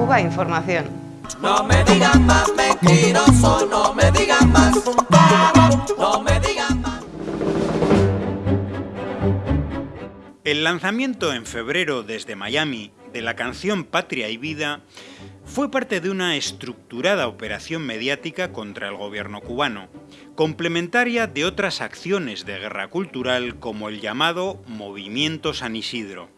Cuba Información. No me digan más mentiroso, no me digan más, no me digan más. El lanzamiento en febrero desde Miami de la canción Patria y Vida fue parte de una estructurada operación mediática contra el gobierno cubano, complementaria de otras acciones de guerra cultural como el llamado Movimiento San Isidro.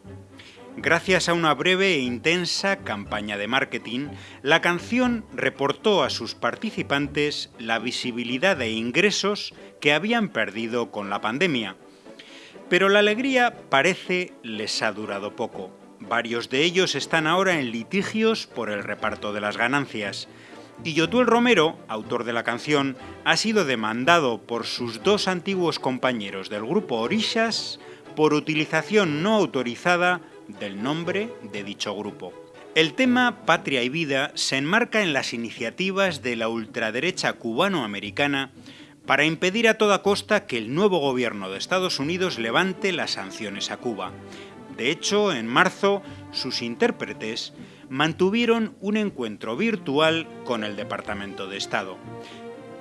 Gracias a una breve e intensa campaña de marketing, la canción reportó a sus participantes la visibilidad e ingresos que habían perdido con la pandemia. Pero la alegría parece les ha durado poco. Varios de ellos están ahora en litigios por el reparto de las ganancias. Y Yotuel Romero, autor de la canción, ha sido demandado por sus dos antiguos compañeros del grupo Orishas por utilización no autorizada del nombre de dicho grupo. El tema Patria y Vida se enmarca en las iniciativas de la ultraderecha cubano-americana para impedir a toda costa que el nuevo gobierno de Estados Unidos levante las sanciones a Cuba. De hecho, en marzo, sus intérpretes mantuvieron un encuentro virtual con el Departamento de Estado.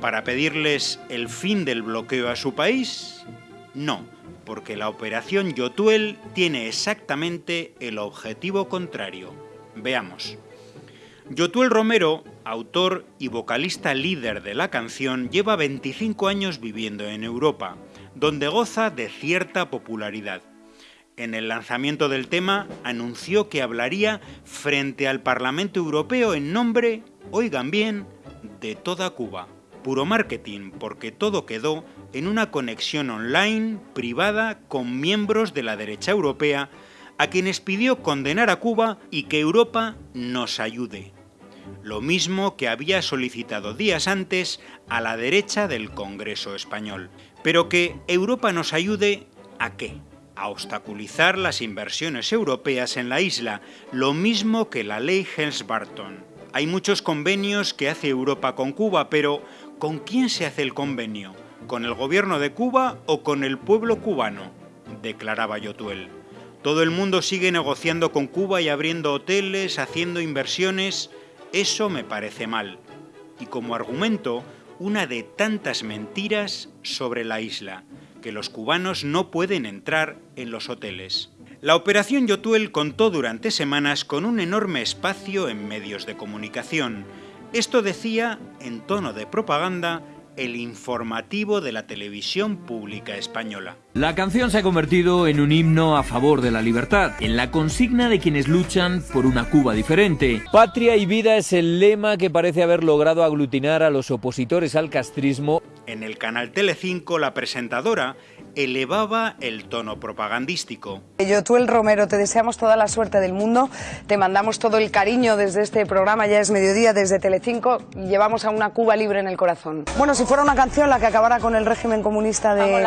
¿Para pedirles el fin del bloqueo a su país? No, porque la operación Yotuel tiene exactamente el objetivo contrario. Veamos. Yotuel Romero, autor y vocalista líder de la canción, lleva 25 años viviendo en Europa, donde goza de cierta popularidad. En el lanzamiento del tema anunció que hablaría frente al Parlamento Europeo en nombre, oigan bien, de toda Cuba. Puro marketing, porque todo quedó en una conexión online privada con miembros de la derecha europea a quienes pidió condenar a Cuba y que Europa nos ayude. Lo mismo que había solicitado días antes a la derecha del Congreso español. Pero que Europa nos ayude a qué? A obstaculizar las inversiones europeas en la isla, lo mismo que la ley Helms-Barton. Hay muchos convenios que hace Europa con Cuba, pero ¿con quién se hace el convenio? ¿Con el gobierno de Cuba o con el pueblo cubano? declaraba Yotuel. Todo el mundo sigue negociando con Cuba y abriendo hoteles, haciendo inversiones. Eso me parece mal. Y como argumento, una de tantas mentiras sobre la isla, que los cubanos no pueden entrar en los hoteles. La operación Yotuel contó durante semanas con un enorme espacio en medios de comunicación. Esto decía, en tono de propaganda, el informativo de la televisión pública española. La canción se ha convertido en un himno a favor de la libertad, en la consigna de quienes luchan por una Cuba diferente. Patria y vida es el lema que parece haber logrado aglutinar a los opositores al castrismo. En el canal Telecinco la presentadora elevaba el tono propagandístico. Yo, tú el Romero, te deseamos toda la suerte del mundo, te mandamos todo el cariño desde este programa, ya es mediodía, desde Telecinco, y llevamos a una Cuba libre en el corazón. Bueno, si fuera una canción la que acabara con el régimen comunista de,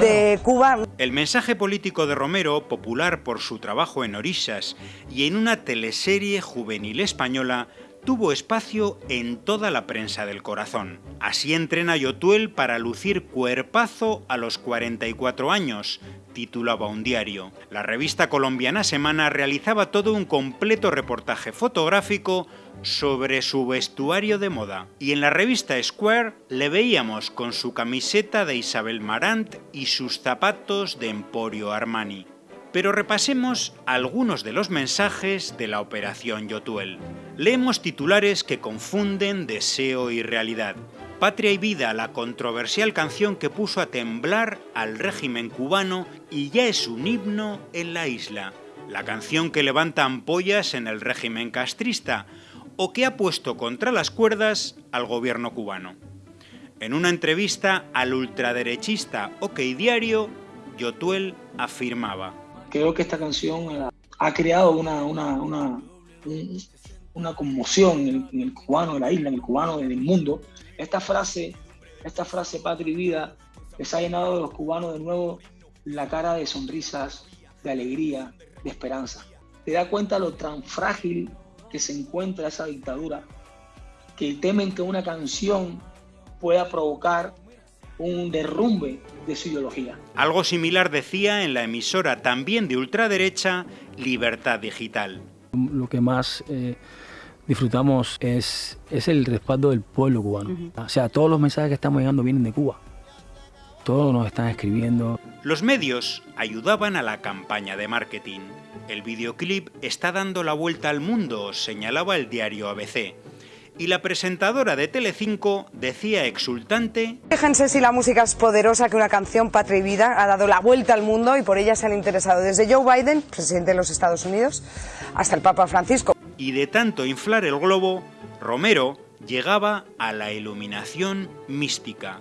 de Cuba... El mensaje político de Romero, popular por su trabajo en Orishas y en una teleserie juvenil española, tuvo espacio en toda la prensa del corazón. Así entrena Yotuel para lucir cuerpazo a los 44 años, titulaba un diario. La revista colombiana Semana realizaba todo un completo reportaje fotográfico sobre su vestuario de moda. Y en la revista Square le veíamos con su camiseta de Isabel Marant y sus zapatos de Emporio Armani. Pero repasemos algunos de los mensajes de la operación Yotuel. Leemos titulares que confunden deseo y realidad. Patria y Vida, la controversial canción que puso a temblar al régimen cubano y ya es un himno en la isla. La canción que levanta ampollas en el régimen castrista o que ha puesto contra las cuerdas al gobierno cubano. En una entrevista al ultraderechista OK Diario, Yotuel afirmaba creo que esta canción eh, ha creado una, una, una, conmoción en el, cubano de la isla, en el cubano del mundo. Esta frase, esta frase patria y vida, les ha llenado a los cubanos de nuevo la cara de sonrisas, de alegría, de esperanza. Te da cuenta lo tan frágil que se encuentra esa dictadura, que temen que una canción pueda provocar un derrumbe de su ideología. Algo similar decía en la emisora también de ultraderecha Libertad Digital. Lo que más eh, disfrutamos es, es el respaldo del pueblo cubano. O sea, todos los mensajes que estamos llegando vienen de Cuba. Todos nos están escribiendo. Los medios ayudaban a la campaña de marketing. El videoclip está dando la vuelta al mundo, señalaba el diario ABC. Y la presentadora de Telecinco decía exultante... Fíjense si la música es poderosa que una canción Patria y Vida ha dado la vuelta al mundo y por ella se han interesado desde Joe Biden, presidente de los Estados Unidos, hasta el Papa Francisco. Y de tanto inflar el globo, Romero llegaba a la iluminación mística.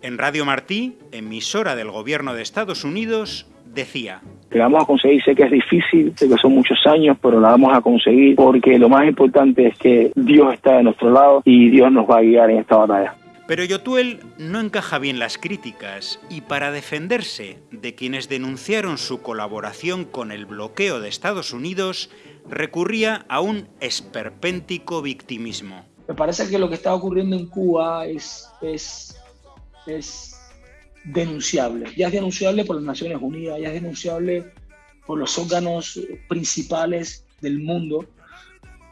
En Radio Martí, emisora del gobierno de Estados Unidos, decía... Que la vamos a conseguir, sé que es difícil, sé que son muchos años, pero la vamos a conseguir porque lo más importante es que Dios está de nuestro lado y Dios nos va a guiar en esta batalla. Pero Yotuel no encaja bien las críticas y para defenderse de quienes denunciaron su colaboración con el bloqueo de Estados Unidos, recurría a un esperpéntico victimismo. Me parece que lo que está ocurriendo en Cuba es, es, es denunciable. Ya es denunciable por las Naciones Unidas, ya es denunciable por los órganos principales del mundo,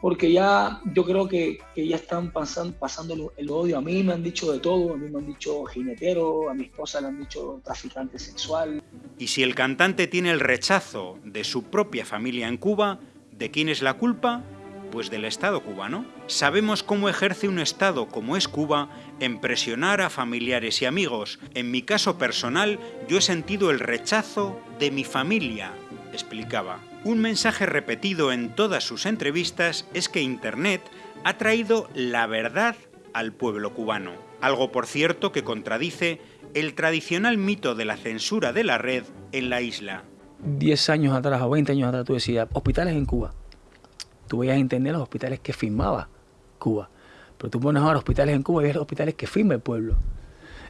porque ya yo creo que, que ya están pasando, pasando el odio. A mí me han dicho de todo, a mí me han dicho jinetero, a mi esposa le han dicho traficante sexual. Y si el cantante tiene el rechazo de su propia familia en Cuba, ¿de quién es la culpa? Pues del Estado cubano. Sabemos cómo ejerce un Estado como es Cuba en presionar a familiares y amigos. En mi caso personal, yo he sentido el rechazo de mi familia, explicaba. Un mensaje repetido en todas sus entrevistas es que Internet ha traído la verdad al pueblo cubano. Algo, por cierto, que contradice el tradicional mito de la censura de la red en la isla. 10 años atrás o 20 años atrás tú decías, hospitales en Cuba tú veías entender los hospitales que firmaba Cuba. Pero tú pones ahora hospitales en Cuba y ves los hospitales que firma el pueblo.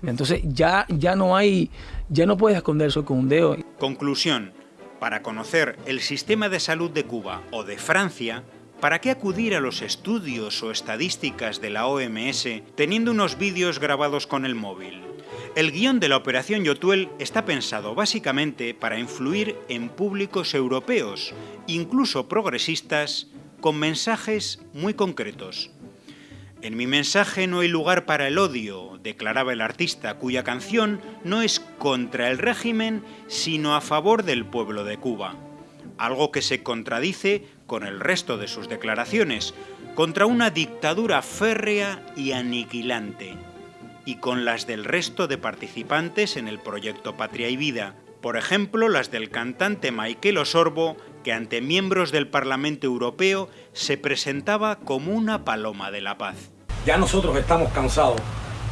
Entonces ya, ya no hay, ya no puedes esconder eso con un dedo. Conclusión. Para conocer el sistema de salud de Cuba o de Francia, ¿para qué acudir a los estudios o estadísticas de la OMS teniendo unos vídeos grabados con el móvil? El guion de la Operación Yotuel está pensado básicamente para influir en públicos europeos, incluso progresistas, con mensajes muy concretos. En mi mensaje no hay lugar para el odio, declaraba el artista, cuya canción no es contra el régimen, sino a favor del pueblo de Cuba. Algo que se contradice con el resto de sus declaraciones, contra una dictadura férrea y aniquilante, y con las del resto de participantes en el proyecto Patria y Vida, por ejemplo las del cantante Michael Osorbo, que ante miembros del Parlamento Europeo se presentaba como una paloma de la paz. Ya nosotros estamos cansados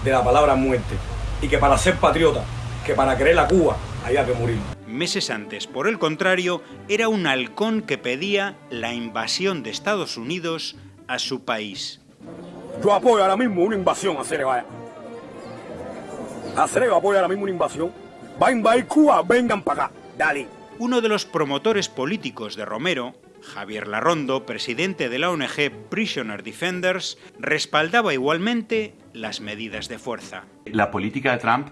de la palabra muerte y que para ser patriota, que para querer la Cuba, haya que morir. Meses antes, por el contrario, era un halcón que pedía la invasión de Estados Unidos a su país. Yo apoyo ahora mismo una invasión a Cerevaya. A Cerevaya apoya ahora mismo una invasión. Va a invadir Cuba, vengan para acá. Dale. Uno de los promotores políticos de Romero, Javier Larrondo, presidente de la ONG Prisoner Defenders, respaldaba igualmente las medidas de fuerza. La política de Trump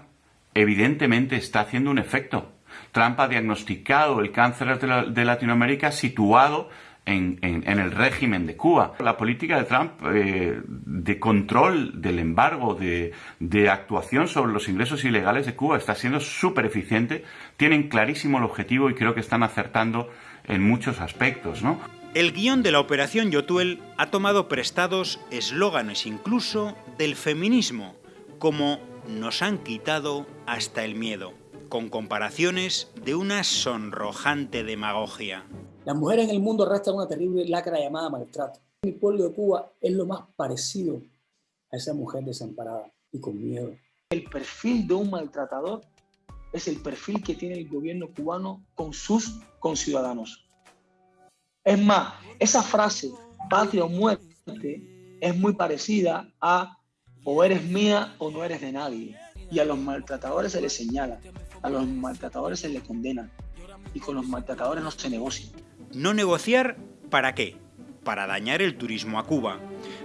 evidentemente está haciendo un efecto. Trump ha diagnosticado el cáncer de, de Latinoamérica situado en, en- en el régimen de Cuba. La política de Trump eh, de control del embargo, de, de actuación sobre los ingresos ilegales de Cuba está siendo súper eficiente. Tienen clarísimo el objetivo y creo que están acertando en muchos aspectos, ¿no? El guion de la Operación Yotuel ha tomado prestados eslóganes incluso del feminismo, como nos han quitado hasta el miedo, con comparaciones de una sonrojante demagogia. Las mujeres en el mundo arrastran una terrible lacra llamada maltrato. Mi pueblo de Cuba es lo más parecido a esa mujer desamparada y con miedo. El perfil de un maltratador es el perfil que tiene el gobierno cubano con sus conciudadanos. Es más, esa frase, patria o muerte, es muy parecida a o eres mía o no eres de nadie. Y a los maltratadores se les señala, a los maltratadores se les condena. Y con los maltratadores no se negocia. ¿No negociar para qué? Para dañar el turismo a Cuba.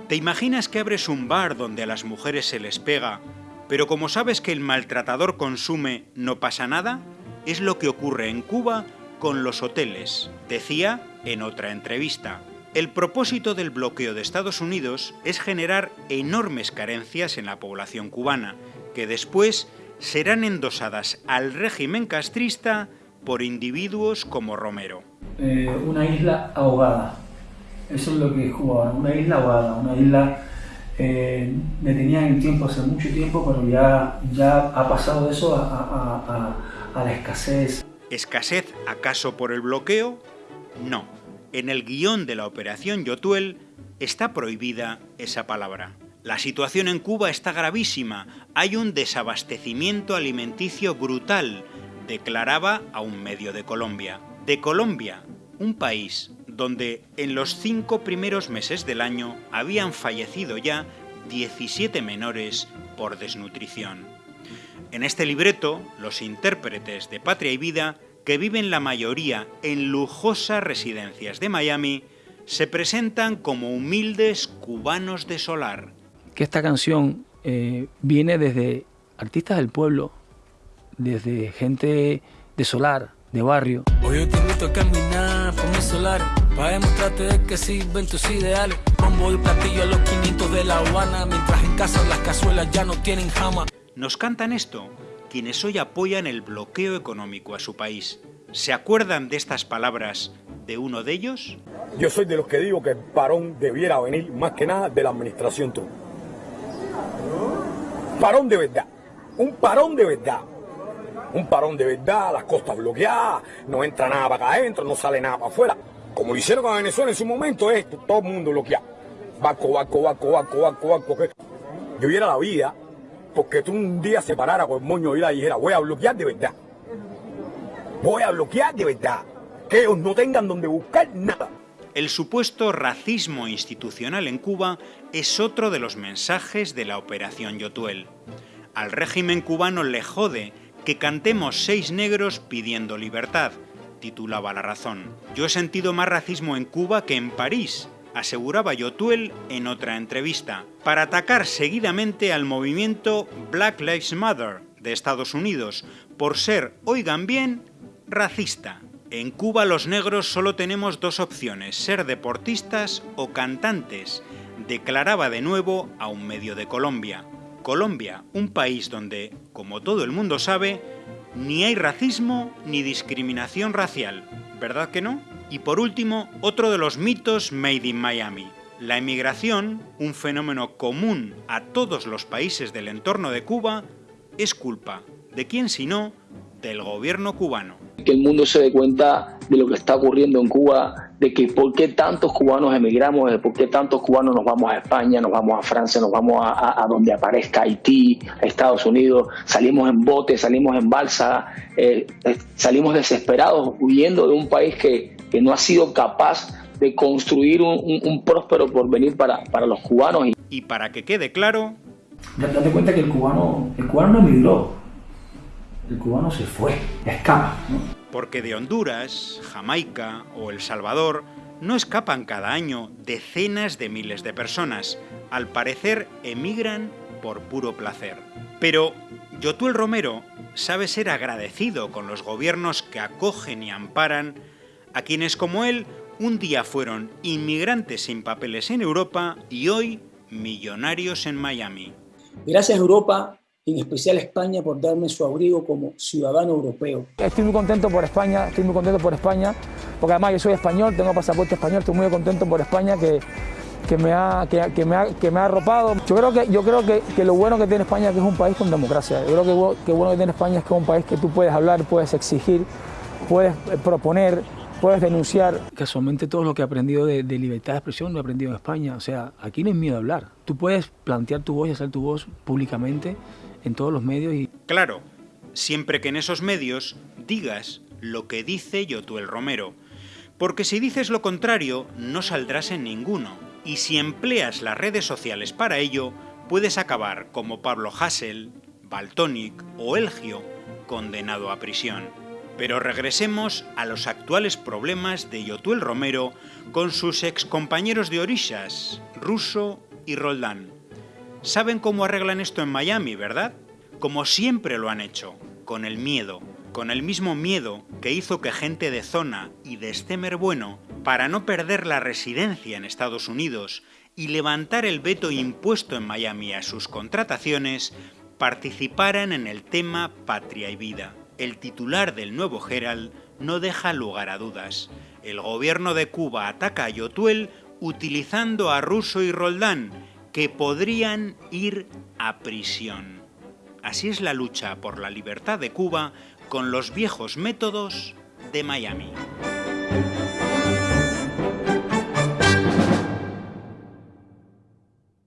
¿Te imaginas que abres un bar donde a las mujeres se les pega, pero como sabes que el maltratador consume, no pasa nada? Es lo que ocurre en Cuba con los hoteles, decía en otra entrevista. El propósito del bloqueo de Estados Unidos es generar enormes carencias en la población cubana, que después serán endosadas al régimen castrista por individuos como Romero. Eh, una isla ahogada. Eso es lo que Cuba, una isla ahogada, una isla eh, detenida en el tiempo hace mucho tiempo, pero ya, ya ha pasado eso a, a- a- a la escasez. ¿Escasez acaso por el bloqueo? No. En el guion de la operación Yotuel está prohibida esa palabra. La situación en Cuba está gravísima. Hay un desabastecimiento alimenticio brutal, declaraba a un medio de Colombia. De Colombia, un país donde en los cinco primeros meses del año habían fallecido ya 17 menores por desnutrición. En este libreto, los intérpretes de Patria y Vida, que viven la mayoría en lujosas residencias de Miami, se presentan como humildes cubanos de solar. que esta canción eh, viene desde artistas del pueblo, desde gente de solar, de barrio. Hoy yo te invito a caminar por mi solar Para demostrarte de que sirven tus ideales Bombo y platillo a los 500 de La Habana Mientras en casa las cazuelas ya no tienen jama Nos cantan esto quienes hoy apoyan el bloqueo económico a su país. ¿Se acuerdan de estas palabras de uno de ellos? Yo soy de los que digo que el parón debiera venir más que nada de la administración Trump. Parón de verdad. Un parón de verdad. Un parón de verdad, las costas bloqueadas, no entra nada para acá adentro, no sale nada para afuera. Como lo hicieron con Venezuela en su momento, es todo el mundo bloqueado. Barco, barco, barco, barco, barco, barco. Yo viera la vida porque tú un día se parara con el moño y la dijera, voy a bloquear de verdad. Voy a bloquear de verdad. Que ellos no tengan donde buscar nada. El supuesto racismo institucional en Cuba es otro de los mensajes de la Operación Yotuel. Al régimen cubano le jode que cantemos seis negros pidiendo libertad, titulaba La Razón. Yo he sentido más racismo en Cuba que en París, aseguraba Yotuel en otra entrevista, para atacar seguidamente al movimiento Black Lives Matter de Estados Unidos por ser, oigan bien, racista. En Cuba los negros solo tenemos dos opciones, ser deportistas o cantantes, declaraba de nuevo a un medio de Colombia. Colombia, un país donde, como todo el mundo sabe, ni hay racismo ni discriminación racial, ¿verdad que no? Y por último, otro de los mitos made in Miami. La emigración, un fenómeno común a todos los países del entorno de Cuba, es culpa de quién sino del gobierno cubano. que el mundo se dé cuenta de lo que está ocurriendo en Cuba, de que por qué tantos cubanos emigramos, de por qué tantos cubanos nos vamos a España, nos vamos a Francia, nos vamos a, a- a donde aparezca Haití, a Estados Unidos, salimos en bote, salimos en balsa, eh, eh, salimos desesperados huyendo de un país que, que no ha sido capaz de construir un, un- un próspero porvenir para, para los cubanos. Y Y para que quede claro, Da- Date cuenta que el cubano, el cubano no emigró, el cubano se fue, escapa. ¿no? Porque de Honduras, Jamaica o El Salvador no escapan cada año decenas de miles de personas. Al parecer emigran por puro placer. Pero Yotuel Romero sabe ser agradecido con los gobiernos que acogen y amparan a quienes como él un día fueron inmigrantes sin papeles en Europa y hoy millonarios en Miami. Gracias Europa, en especial España, por darme su abrigo como ciudadano europeo. Estoy muy contento por España, estoy muy contento por España, porque además yo soy español, tengo pasaporte español, estoy muy contento por España que, que, me, ha, que, que me, ha, que me ha arropado. Yo creo, que, yo creo que, que lo bueno que tiene España es que es un país con democracia. Yo creo que, que bueno que tiene España es que es un país que tú puedes hablar, puedes exigir, puedes eh, proponer, puedes denunciar. Casualmente todo lo que he aprendido de, de libertad de expresión lo he aprendido en España. O sea, aquí no hay miedo a hablar. Tú puedes plantear tu voz y hacer tu voz públicamente en todos los medios y Claro, siempre que en esos medios digas lo que dice Yotuel Romero, porque si dices lo contrario no saldrás en ninguno, y si empleas las redes sociales para ello, puedes acabar como Pablo Hassel, Baltonic o Elgio, condenado a prisión. Pero regresemos a los actuales problemas de Yotuel Romero con sus excompañeros de Orishas, Russo y Roldán. Saben cómo arreglan esto en Miami, ¿verdad? Como siempre lo han hecho, con el miedo, con el mismo miedo que hizo que gente de zona y de Stemer Bueno para no perder la residencia en Estados Unidos y levantar el veto impuesto en Miami a sus contrataciones, participaran en el tema Patria y Vida. El titular del nuevo Herald no deja lugar a dudas. El gobierno de Cuba ataca a Yotuel utilizando a Russo y Roldán, que podrían ir a prisión. Así es la lucha por la libertad de Cuba con los viejos métodos de Miami.